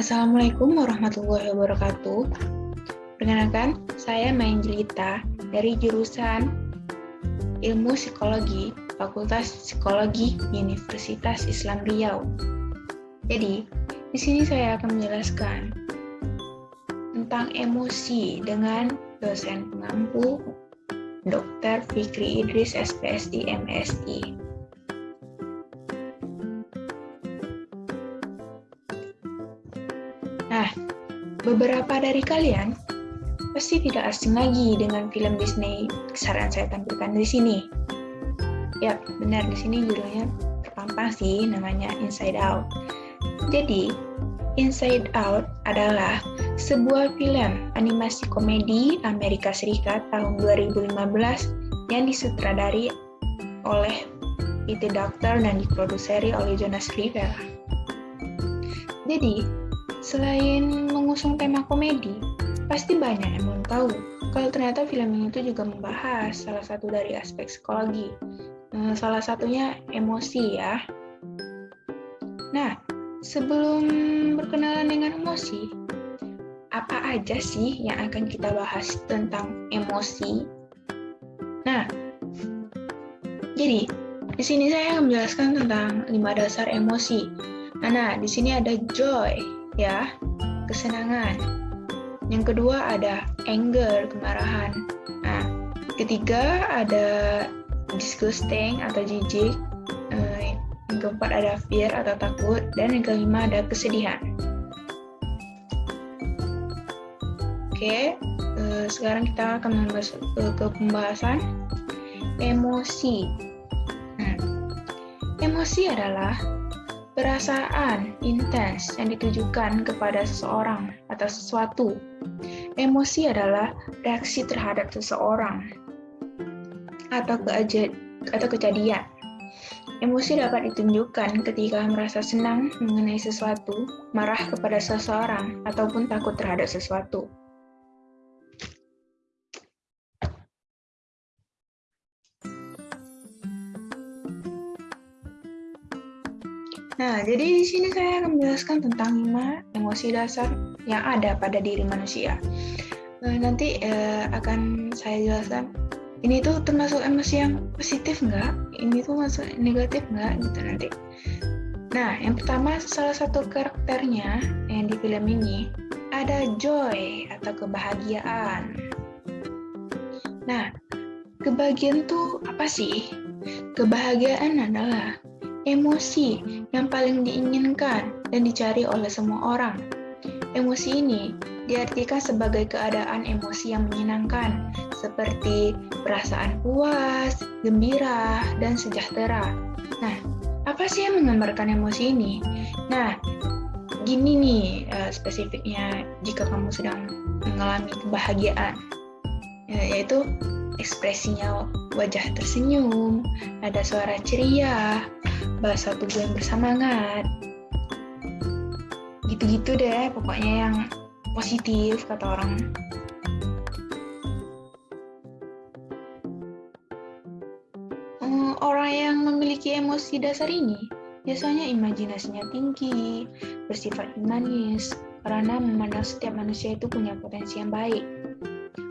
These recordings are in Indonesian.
Assalamualaikum warahmatullahi wabarakatuh. Perkenalkan, saya Main Jelita dari jurusan Ilmu Psikologi, Fakultas Psikologi Universitas Islam Riau. Jadi, di sini saya akan menjelaskan tentang emosi dengan dosen pengampu Dr. Fikri Idris SPSI MSI. Beberapa dari kalian pasti tidak asing lagi dengan film Disney saran saya tampilkan di sini. Ya, benar di sini judulnya terpampang sih namanya Inside Out. Jadi, Inside Out adalah sebuah film animasi komedi Amerika Serikat tahun 2015 yang disutradari oleh Peter Doctor dan diproduseri oleh Jonas Rivera. Jadi, Selain mengusung tema komedi, pasti banyak yang belum tahu kalau ternyata film ini itu juga membahas salah satu dari aspek psikologi. Eh, salah satunya emosi ya. Nah, sebelum berkenalan dengan emosi, apa aja sih yang akan kita bahas tentang emosi? Nah, jadi di sini saya akan menjelaskan tentang lima dasar emosi. Nah, di sini ada joy, ya, kesenangan. Yang kedua ada anger, kemarahan. Nah, ketiga ada disgusting atau jijik. Eh, yang keempat ada fear atau takut. Dan yang kelima ada kesedihan. Oke, eh, sekarang kita akan membahas ke pembahasan emosi. Hmm. Emosi adalah Perasaan intens yang ditujukan kepada seseorang atau sesuatu. Emosi adalah reaksi terhadap seseorang atau, atau kejadian. Emosi dapat ditunjukkan ketika merasa senang mengenai sesuatu, marah kepada seseorang, ataupun takut terhadap sesuatu. Nah, jadi di sini saya akan menjelaskan tentang lima emosi dasar yang ada pada diri manusia. Nah, nanti eh, akan saya jelaskan ini tuh termasuk emosi yang positif nggak? Ini tuh masuk negatif nggak? Gitu nanti. Nah, yang pertama salah satu karakternya yang di film ini ada joy atau kebahagiaan. Nah, kebahagiaan tuh apa sih? Kebahagiaan adalah Emosi yang paling diinginkan dan dicari oleh semua orang. Emosi ini diartikan sebagai keadaan emosi yang menyenangkan, seperti perasaan puas, gembira, dan sejahtera. Nah, apa sih yang menggambarkan emosi ini? Nah, gini nih uh, spesifiknya jika kamu sedang mengalami kebahagiaan, yaitu ekspresinya wajah tersenyum, ada suara ceria, bahasa tubuh yang bersemangat. Gitu-gitu deh, pokoknya yang positif kata orang. Hmm, orang yang memiliki emosi dasar ini biasanya imajinasinya tinggi, bersifat humanis, karena memandang setiap manusia itu punya potensi yang baik,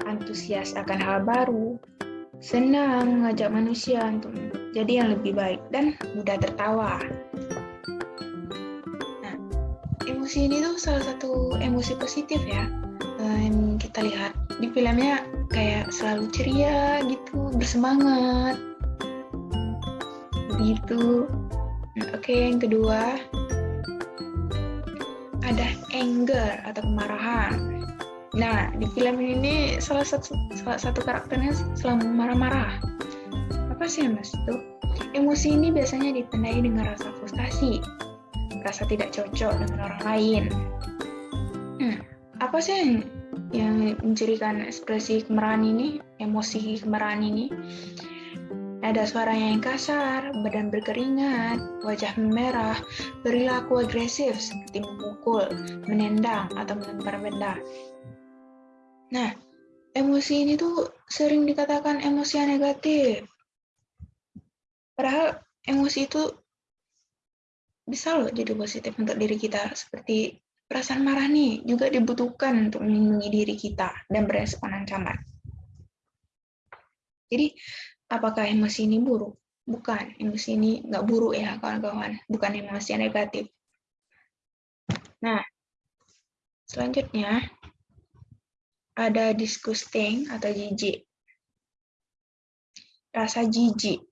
antusias akan hal baru, senang mengajak manusia untuk jadi yang lebih baik dan mudah tertawa. Nah, emosi ini tuh salah satu emosi positif ya yang kita lihat di filmnya kayak selalu ceria gitu, bersemangat. Begitu. Nah, Oke, yang kedua ada anger atau kemarahan. Nah, di film ini salah satu salah satu karakternya selalu marah-marah apa sih mas itu? Emosi ini biasanya ditandai dengan rasa frustasi, rasa tidak cocok dengan orang lain. Hmm, apa sih yang, yang mencirikan ekspresi kemarahan ini, emosi kemarahan ini? Ada suara yang kasar, badan berkeringat, wajah memerah, perilaku agresif seperti memukul, menendang, atau melempar benda. Nah, emosi ini tuh sering dikatakan emosi yang negatif. Padahal emosi itu bisa loh jadi positif untuk diri kita seperti perasaan marah nih juga dibutuhkan untuk melindungi diri kita dan berespon ancaman. Jadi, apakah emosi ini buruk? Bukan, emosi ini nggak buruk ya kawan-kawan, bukan emosi yang negatif. Nah, selanjutnya ada disgusting atau jijik. Rasa jijik.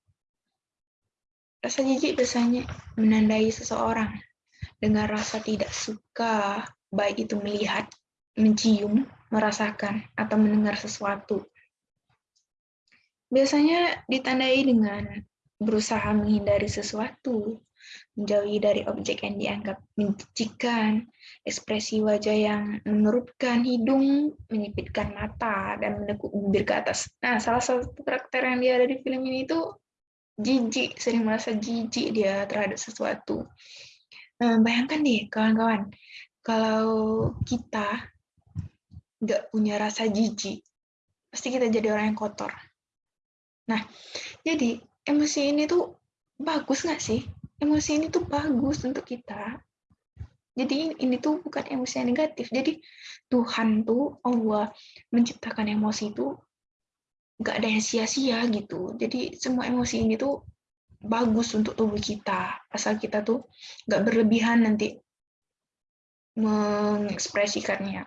Rasa jijik biasanya menandai seseorang dengan rasa tidak suka, baik itu melihat, mencium, merasakan, atau mendengar sesuatu. Biasanya ditandai dengan berusaha menghindari sesuatu, menjauhi dari objek yang dianggap menjijikan, ekspresi wajah yang menurutkan hidung, menyipitkan mata, dan menekuk bibir ke atas. Nah, salah satu karakter yang dia ada di film ini itu jijik, sering merasa jijik dia terhadap sesuatu. Nah, bayangkan deh, kawan-kawan, kalau kita nggak punya rasa jijik, pasti kita jadi orang yang kotor. Nah, jadi emosi ini tuh bagus nggak sih? Emosi ini tuh bagus untuk kita. Jadi ini tuh bukan emosi yang negatif. Jadi Tuhan tuh Allah menciptakan emosi itu nggak ada yang sia-sia gitu. Jadi semua emosi ini tuh bagus untuk tubuh kita. Asal kita tuh nggak berlebihan nanti mengekspresikannya.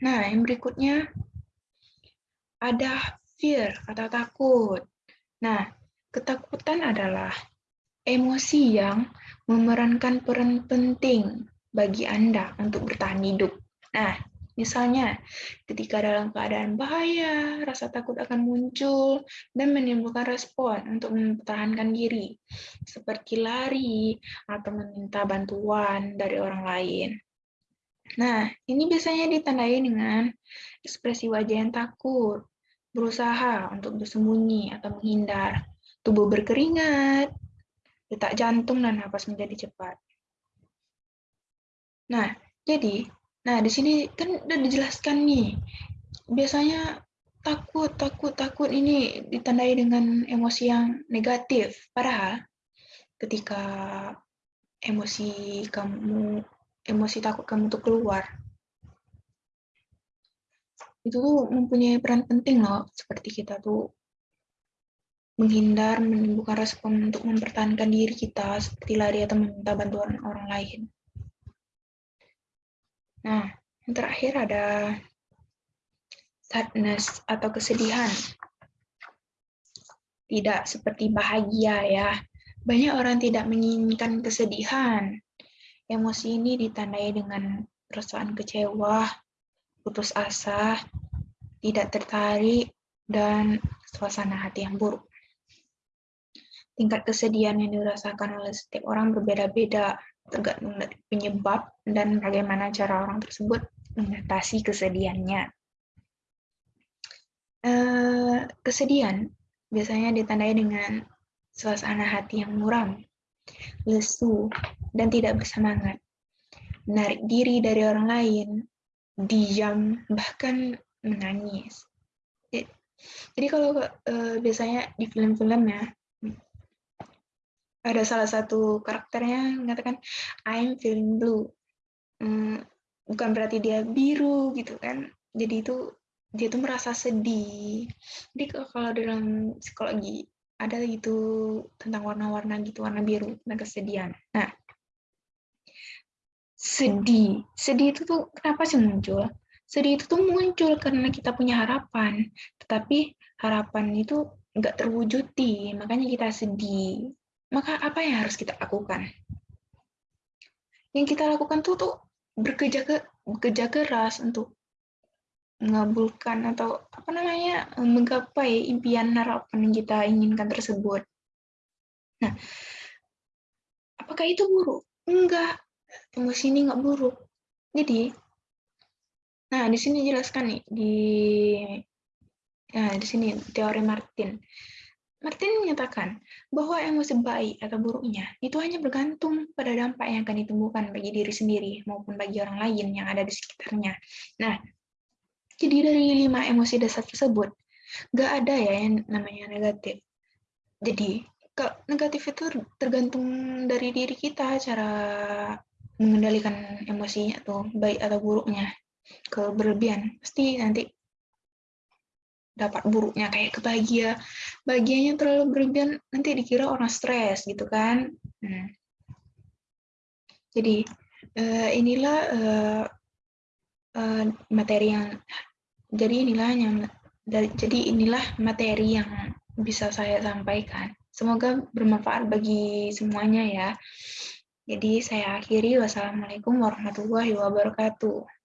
Nah, yang berikutnya ada fear atau takut. Nah, ketakutan adalah emosi yang memerankan peran penting bagi Anda untuk bertahan hidup. Nah, misalnya ketika dalam keadaan bahaya, rasa takut akan muncul dan menimbulkan respon untuk mempertahankan diri, seperti lari atau meminta bantuan dari orang lain. Nah, ini biasanya ditandai dengan ekspresi wajah yang takut, berusaha untuk bersembunyi atau menghindar. Tubuh berkeringat, detak jantung dan napas menjadi cepat. Nah, jadi, nah di sini kan udah dijelaskan nih. Biasanya takut, takut, takut ini ditandai dengan emosi yang negatif. Padahal ketika emosi kamu, emosi takut kamu tuh keluar, itu tuh mempunyai peran penting loh, seperti kita tuh menghindar, menimbulkan respon untuk mempertahankan diri kita, seperti lari atau meminta bantuan orang lain. Nah, yang terakhir ada sadness atau kesedihan. Tidak seperti bahagia ya. Banyak orang tidak menginginkan kesedihan. Emosi ini ditandai dengan perasaan kecewa, putus asa, tidak tertarik, dan suasana hati yang buruk. Tingkat kesedihan yang dirasakan oleh setiap orang berbeda-beda, tergantung penyebab dan bagaimana cara orang tersebut mengatasi kesedihannya. Eh, kesedihan biasanya ditandai dengan suasana hati yang muram, lesu, dan tidak bersemangat. Menarik diri dari orang lain, diam, bahkan menangis. Jadi kalau uh, biasanya di film-film ya, ada salah satu karakternya mengatakan I'm feeling blue. Hmm, bukan berarti dia biru gitu kan. Jadi itu dia tuh merasa sedih. Jadi kalau dalam psikologi ada gitu tentang warna-warna gitu, warna biru, tentang kesedihan. Nah, sedih. Sedih itu tuh kenapa sih muncul? Sedih itu tuh muncul karena kita punya harapan, tetapi harapan itu nggak terwujudi, makanya kita sedih. Maka apa yang harus kita lakukan? Yang kita lakukan tuh tuh bekerja ke bekerja keras untuk mengabulkan atau apa namanya menggapai impian harapan yang kita inginkan tersebut. Nah, apakah itu buruk? Enggak, emosi ini nggak buruk. Jadi, nah di sini jelaskan nih di, nah di sini teori Martin. Martin menyatakan bahwa emosi baik atau buruknya itu hanya bergantung pada dampak yang akan ditemukan bagi diri sendiri maupun bagi orang lain yang ada di sekitarnya. Nah, jadi dari lima emosi dasar tersebut, nggak ada ya yang namanya negatif. Jadi, negatif itu tergantung dari diri kita, cara mengendalikan emosinya tuh baik atau buruknya ke berlebihan pasti nanti dapat buruknya kayak kebahagia. Bahagianya terlalu berlebihan nanti dikira orang stres gitu kan? Hmm. jadi uh, inilah uh, uh, materi yang jadi inilah yang jadi inilah materi yang bisa saya sampaikan. Semoga bermanfaat bagi semuanya ya. Jadi saya akhiri. Wassalamualaikum warahmatullahi wabarakatuh